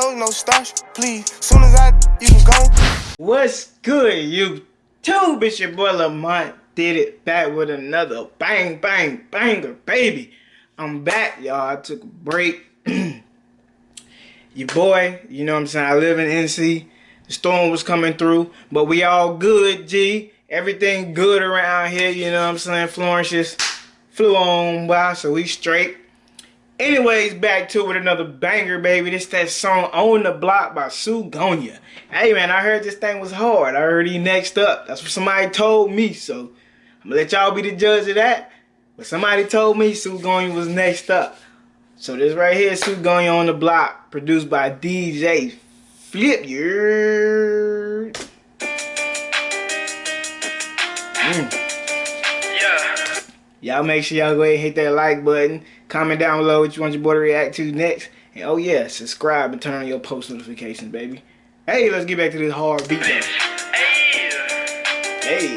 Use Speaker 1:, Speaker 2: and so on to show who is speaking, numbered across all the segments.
Speaker 1: clothes, no starch, please. Soon as I, you can go.
Speaker 2: What's good, YouTube? It's your boy Lamont. Did it back with another bang, bang, banger, baby. I'm back, y'all. I took a break. your boy, you know what I'm saying? I live in NC. The storm was coming through, but we all good, G. Everything good around here, you know what I'm saying? Florence just flew on by, so we straight. Anyways, back to it with another banger, baby. This that song On the Block by Sue Gonya. Hey, man, I heard this thing was hard. I heard he next up. That's what somebody told me, so I'm gonna let y'all be the judge of that. But somebody told me Sue Gonya was next up. So this right here, Sue Gonya on the Block, produced by DJ Flip. Yeah. Mm. Y'all make sure y'all go ahead and hit that like button. Comment down below what you want your boy to react to next. And oh yeah, subscribe and turn on your post notifications, baby. Hey, let's get back to this hard beat. Hey. Hey.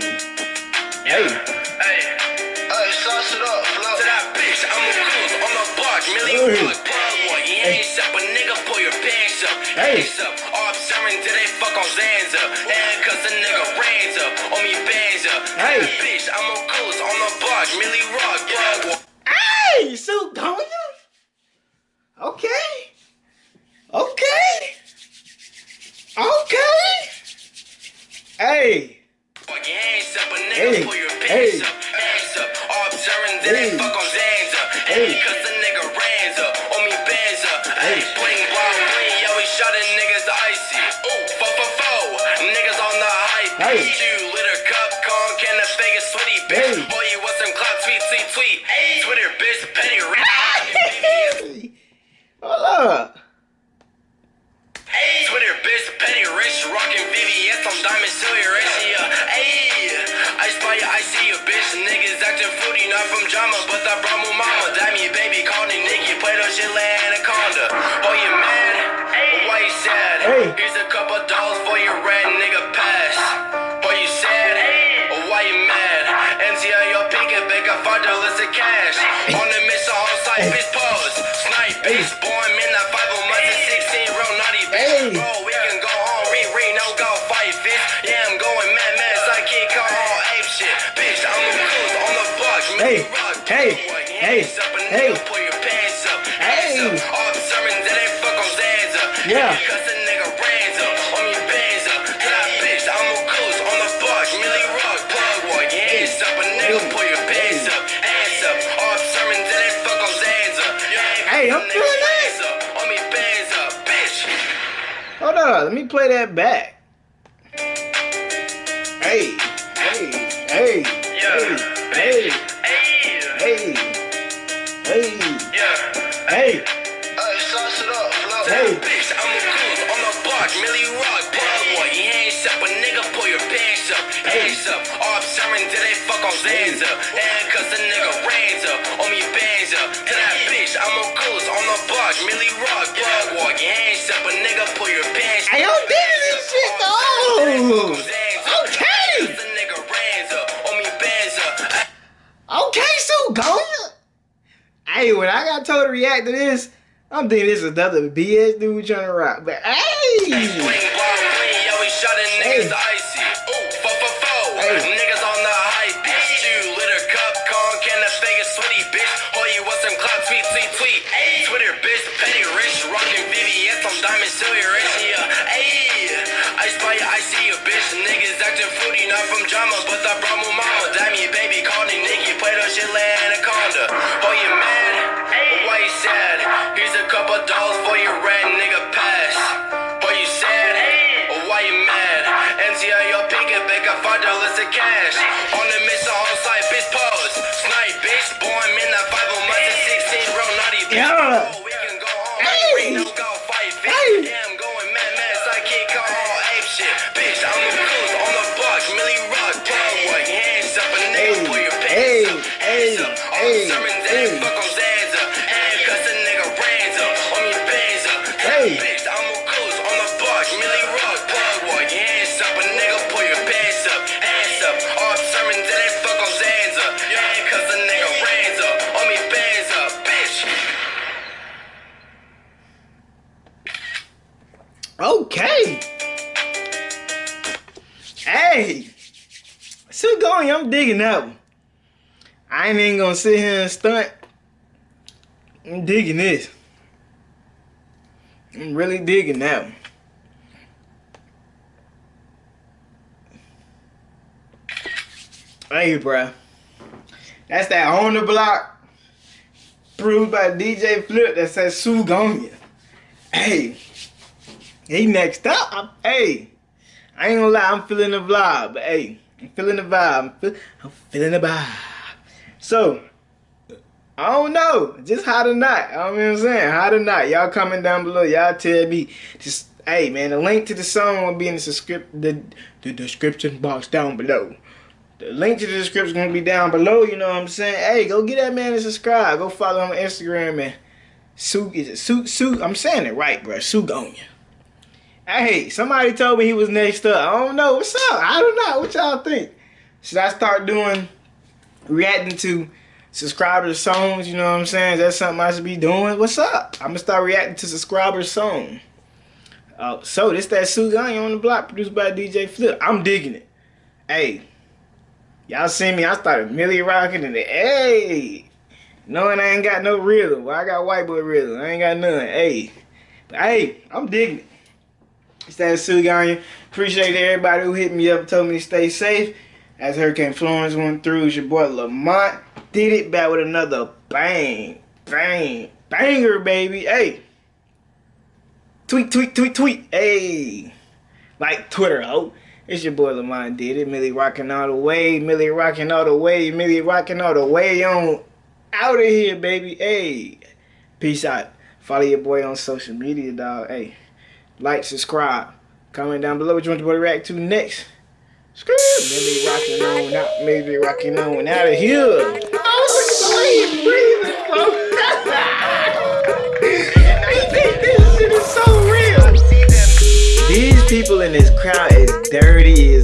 Speaker 2: Hey. Hey. Hey ring till they fuck on Zanza. And cause the nigga rains up on me bands up. Hey. Bitch, I'm on coolest on the block, Milly Rock, yeah. Hey, don't you? Hey. Twitter, bitch, petty, Hold up. Hey. Twitter, bitch, petty, rich, rockin' VVS on diamond, silver, ratio. Hey. I spy you, I see you, bitch. Niggas acting fruity, not from drama, but I brought my mama. You, baby, call me Nicky, play those shit like Anaconda. Oh, you mad? Hey. Why you sad? Hey. Here's a couple dollars for your red nigga pass. $5 cash. On the site, bitch, pause. Snipe, bitch, born months and 16, real naughty, bitch. Bro, we can go home, re re, no go fight, bitch. Yeah, I'm going mad, mad, so I can't call all ape shit. Bitch, I'm a goose on the block, hey, rock, hey, hey, hey, hey, all the sermons that ain't fuck on Zanza. Yeah. bruh, let me play that back. Hey, hey, hey, yeah. hey, hey, hey, hey, yeah. hey, hey. Uh, sauce it up, hey. bitch, I'm a cool, on the block, Milly Rock, bad boy, yeah hands up. All observing, did they fuck on Zanza? And cause the nigga up, on me bands up. To that bitch, I'm a cruise on the block, Milly Rock, plug boy. You ain't up, a nigga, pull your pants. I don't do this shit though. Okay. Okay, so go. Hey, when I got told to react to this, I'm thinking this is another BS dude trying to rock. But hey! Hey. Not from drama, but I brought my mama. Damn you, baby, call me Nicky, play that shit like Anaconda. Oh, you mad? Why you sad? Here's a couple dollars for your red nigga pass. Boy, you sad? Or why you mad? NCI your it back a five dollars of cash. Okay. Hey. Still going. I'm
Speaker 3: digging that one. I ain't even gonna sit here and stunt. I'm digging this. I'm really digging that one. Hey, bro. That's that on the block proved by DJ Flip that says Sugonia. Hey. He next up. Hey. I ain't gonna lie, I'm feeling the vibe. But hey, I'm feeling the vibe. I'm, feel, I'm feeling the vibe. So, I don't know. Just hot or not. Know what I'm saying? Hot or not. Y'all comment down below. Y'all tell me. Just, hey, man, the link to the song will be in the, the, the description box down below. The link to the description to be down below. You know what I'm saying? Hey, go get that man and subscribe. Go follow him on Instagram, man. Sue, is it Sue, Sue? I'm saying it right, bro. Sue Gonya. Hey, somebody told me he was next up. I don't know. What's up? I don't know. What y'all think? Should I start doing, reacting to subscribers' songs? You know what I'm saying? Is that something I should be doing? What's up? I'm to start reacting to subscribers' song. Uh, so, this that Sue Gonya on the block produced by DJ Flip. I'm digging it. Hey, y'all see me? I started Milly rocking and the hey, knowing I ain't got no rhythm. Well, I got white boy rhythm. I ain't got none. Hey, but hey, I'm digging it. It's that Suganya. Appreciate everybody who hit me up told me to stay safe. As Hurricane Florence went through, it's your boy Lamont. Did it back with another bang, bang, banger, baby. Hey. Tweet, tweet, tweet, tweet. Hey. Like Twitter, oh. It's your boy Lamont did it. Milly rocking all the way. Milly rocking all the way. Milly rocking all the way on out of here, baby. Hey. Peace out. Follow your boy on social media, dog. Hey like, subscribe, comment down below what you want the boy to react to next. Maybe rocking on out, maybe rocking on out of here. Oh, oh breathing, folks. These people in this crowd is dirty as